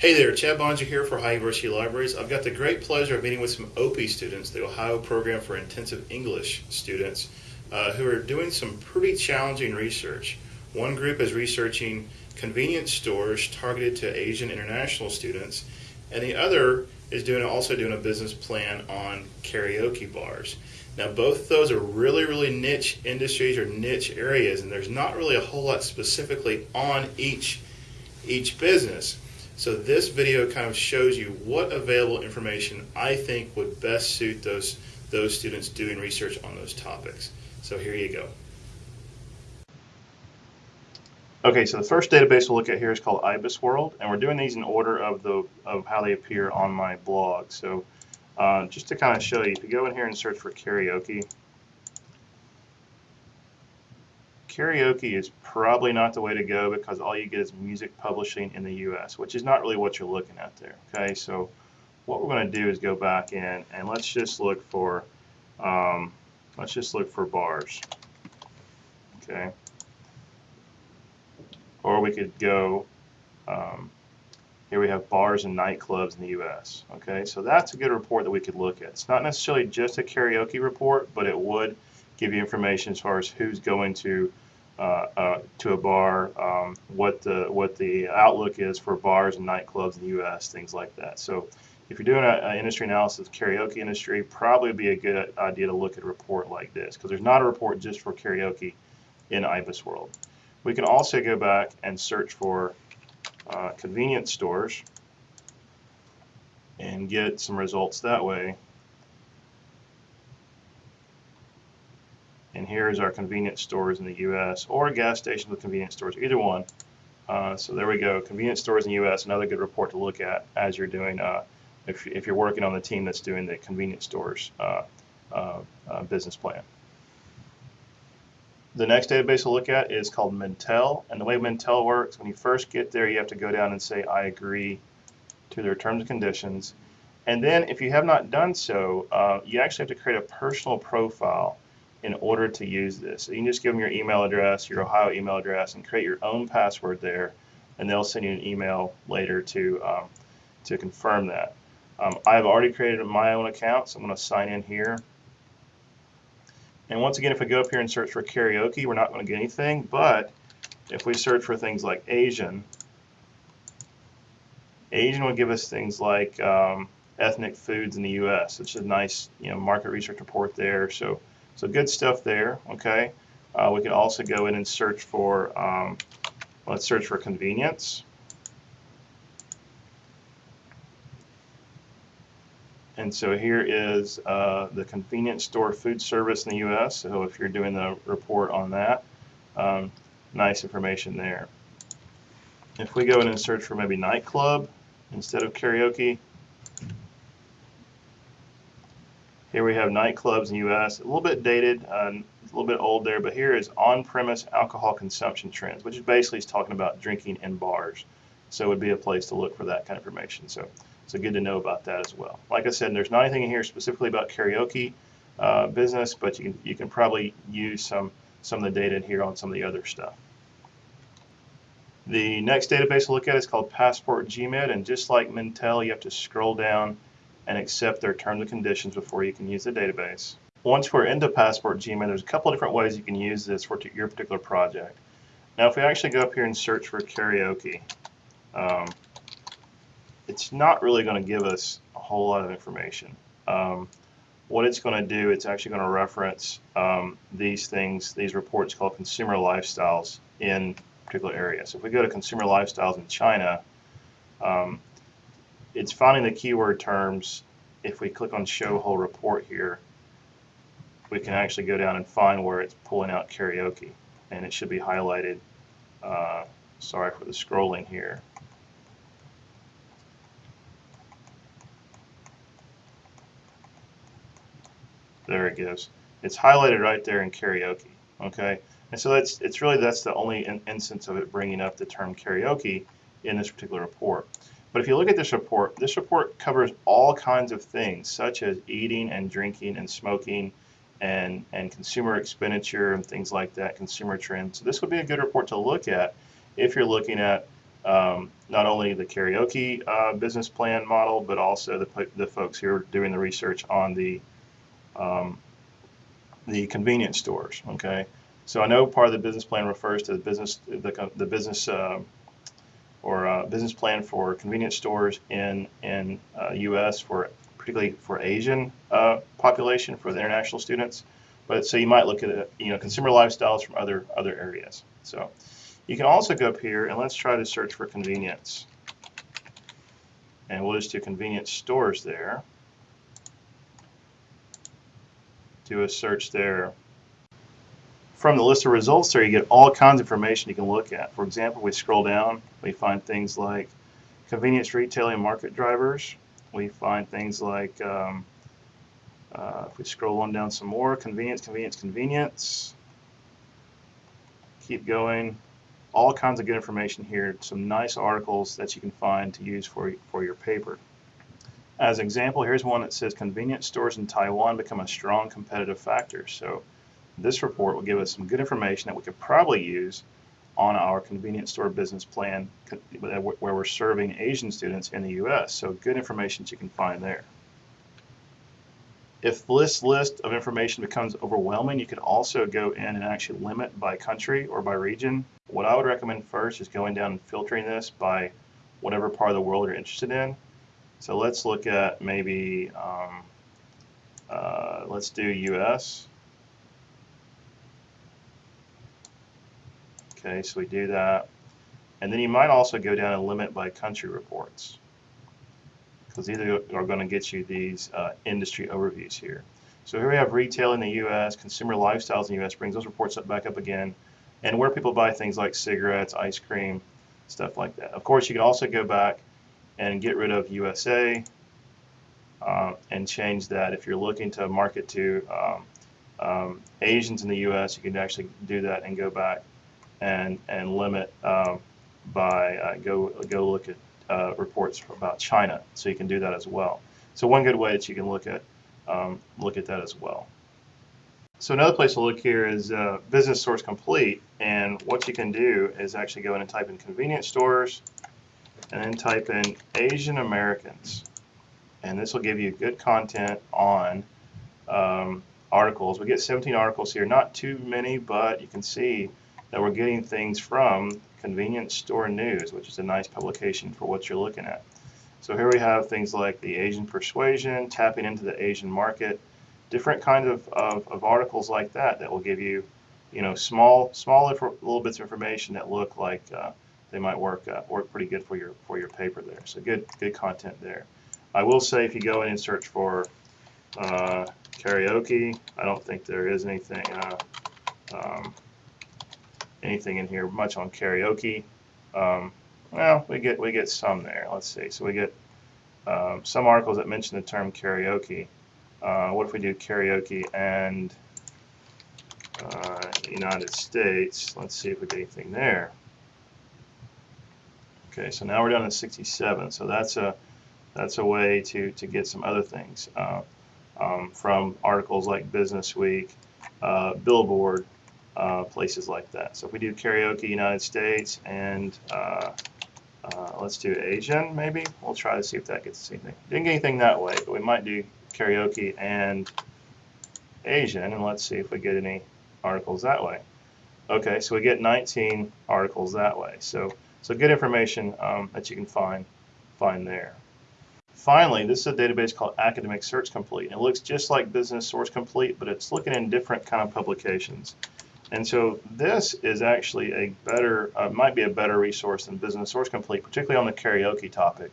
Hey there, Chad Boeninger here for Ohio University Libraries. I've got the great pleasure of meeting with some OPIE students, the Ohio Program for Intensive English students, uh, who are doing some pretty challenging research. One group is researching convenience stores targeted to Asian international students, and the other is doing also doing a business plan on karaoke bars. Now, both those are really, really niche industries or niche areas, and there's not really a whole lot specifically on each each business. So this video kind of shows you what available information I think would best suit those, those students doing research on those topics. So here you go. Okay, so the first database we'll look at here is called IBISWorld, and we're doing these in order of the of how they appear on my blog. So uh, just to kind of show you, if you go in here and search for karaoke, karaoke is probably not the way to go because all you get is music publishing in the US, which is not really what you're looking at there. Okay, so what we're going to do is go back in and let's just look for um, let's just look for bars. Okay, or we could go um, here we have bars and nightclubs in the U.S. Okay, so that's a good report that we could look at. It's not necessarily just a karaoke report, but it would give you information as far as who's going to to a bar, um, what the what the outlook is for bars and nightclubs in the U.S., things like that. So, if you're doing an industry analysis karaoke industry, probably be a good idea to look at a report like this because there's not a report just for karaoke in IBISWorld. We can also go back and search for uh, convenience stores and get some results that way. Here is our convenience stores in the U.S. or gas stations with convenience stores, either one. Uh, so there we go, convenience stores in the U.S. Another good report to look at as you're doing, uh, if, if you're working on the team that's doing the convenience stores uh, uh, uh business plan. The next database we'll look at is called Mintel, and the way Mintel works, when you first get there, you have to go down and say, I agree to their terms and conditions. And then if you have not done so, uh, you actually have to create a personal profile in order to use this. So you can just give them your email address, your Ohio email address, and create your own password there, and they'll send you an email later to um, to confirm that. Um, I've already created my own account, so I'm going to sign in here. And once again, if we go up here and search for karaoke, we're not going to get anything, but if we search for things like Asian, Asian will give us things like um, ethnic foods in the U.S. It's a nice, you know, market research report there. So so good stuff there, okay? Uh, we can also go in and search for, um, let's search for convenience. And so here is uh, the convenience store food service in the U.S. So if you're doing the report on that, um, nice information there. If we go in and search for maybe nightclub instead of karaoke, Here we have nightclubs in the U.S. A little bit dated, uh, a little bit old there, but here is on-premise alcohol consumption trends, which is basically is talking about drinking in bars. So it would be a place to look for that kind of information. So, so good to know about that as well. Like I said, there's not anything in here specifically about karaoke uh, business, but you can, you can probably use some, some of the data in here on some of the other stuff. The next database we'll look at is called Passport GMID, and just like Mintel, you have to scroll down and accept their terms and conditions before you can use the database. Once we're into Passport GMID, there's a couple of different ways you can use this for your particular project. Now, if we actually go up here and search for karaoke, um, it's not really going to give us a whole lot of information. Um, what it's going to do, it's actually going to reference um, these things, these reports called consumer lifestyles in particular areas. So if we go to consumer lifestyles in China, um, it's finding the keyword terms. If we click on show whole report here, we can actually go down and find where it's pulling out karaoke. And it should be highlighted. Uh, sorry for the scrolling here. There it goes. It's highlighted right there in karaoke. Okay, and so that's it's really that's the only in instance of it bringing up the term karaoke in this particular report. But if you look at this report, this report covers all kinds of things, such as eating and drinking and smoking and, and consumer expenditure and things like that, consumer trends. So this would be a good report to look at if you're looking at um, not only the karaoke uh, business plan model, but also the, the folks who are doing the research on the um, the convenience stores. Okay, so I know part of the business plan refers to the business the, the business uh, business plan for convenience stores in in uh, U.S. for particularly for Asian uh, population for the international students. But so you might look at it, you know consumer lifestyles from other other areas. So you can also go up here and let's try to search for convenience. And we'll just do convenience stores there. Do a search there. From the list of results there, you get all kinds of information you can look at. For example, we scroll down, we find things like convenience retailing market drivers. We find things like, um, uh, if we scroll on down some more, convenience, convenience, convenience. Keep going. All kinds of good information here. Some nice articles that you can find to use for, for your paper. As an example, here's one that says convenience stores in Taiwan become a strong competitive factor. So this report will give us some good information that we could probably use on our convenience store business plan where we're serving Asian students in the U.S. So good information that you can find there. If this list of information becomes overwhelming, you could also go in and actually limit by country or by region. What I would recommend first is going down and filtering this by whatever part of the world you're interested in. So let's look at maybe, um, uh, let's do US. Okay, so we do that. And then you might also go down and limit by country reports because these are going to get you these uh, industry overviews here. So here we have retail in the U.S., consumer lifestyles in the U.S. brings those reports up back up again, and where people buy things like cigarettes, ice cream, stuff like that. Of course, you can also go back and get rid of USA uh, and change that. If you're looking to market to um, um, Asians in the U.S., you can actually do that and go back and and limit um, by uh, go go look at uh, reports about China. So you can do that as well. So one good way that you can look at um, look at that as well. So another place to look here is uh, Business Source Complete, and what you can do is actually go in and type in convenience stores, and then type in Asian Americans, and this will give you good content on um, articles. We get 17 articles here, not too many, but you can see that we're getting things from Convenience Store News, which is a nice publication for what you're looking at. So here we have things like the Asian persuasion, tapping into the Asian market, different kinds of, of, of articles like that that will give you, you know, small small little bits of information that look like uh, they might work uh, work pretty good for your for your paper there. So good good content there. I will say if you go in and search for uh, karaoke, I don't think there is anything. Uh, um, anything in here much on karaoke. Um, well, we get we get some there. Let's see. So we get um, some articles that mention the term karaoke. Uh, what if we do karaoke and uh, United States? Let's see if we get anything there. Okay, so now we're down to 67. So that's a that's a way to to get some other things uh, um, from articles like Business Week, uh, Billboard, uh, places like that. So if we do karaoke United States and uh, uh, let's do Asian maybe, we'll try to see if that gets anything. Didn't get anything that way, but we might do karaoke and Asian and let's see if we get any articles that way. Okay, so we get 19 articles that way. So, so good information um, that you can find find there. Finally, this is a database called Academic Search Complete. It looks just like Business Source Complete, but it's looking in different kind of publications. And so this is actually a better, uh, might be a better resource than Business Source Complete, particularly on the karaoke topic.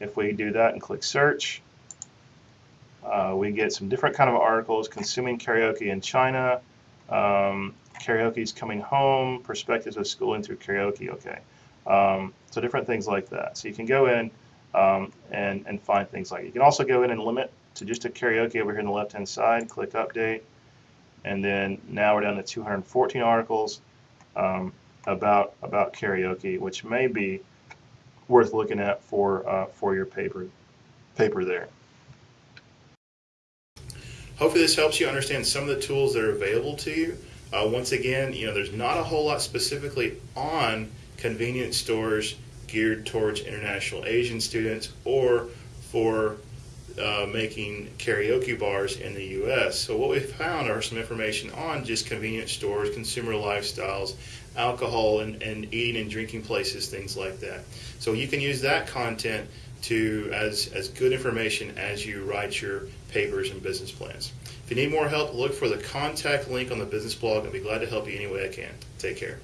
If we do that and click search, uh, we get some different kind of articles, consuming karaoke in China, um, karaoke's coming home, perspectives of schooling through karaoke, okay. Um, so different things like that. So you can go in um, and, and find things like, you can also go in and limit to just a karaoke over here on the left hand side, click update, and then now we're down to 214 articles um, about about karaoke, which may be worth looking at for uh, for your paper paper there. Hopefully this helps you understand some of the tools that are available to you. Uh, once again, you know, there's not a whole lot specifically on convenience stores geared towards international Asian students or for uh, making karaoke bars in the U.S. So what we found are some information on just convenience stores, consumer lifestyles, alcohol and, and eating and drinking places, things like that. So you can use that content to as as good information as you write your papers and business plans. If you need more help, look for the contact link on the business blog. I'll be glad to help you any way I can. Take care.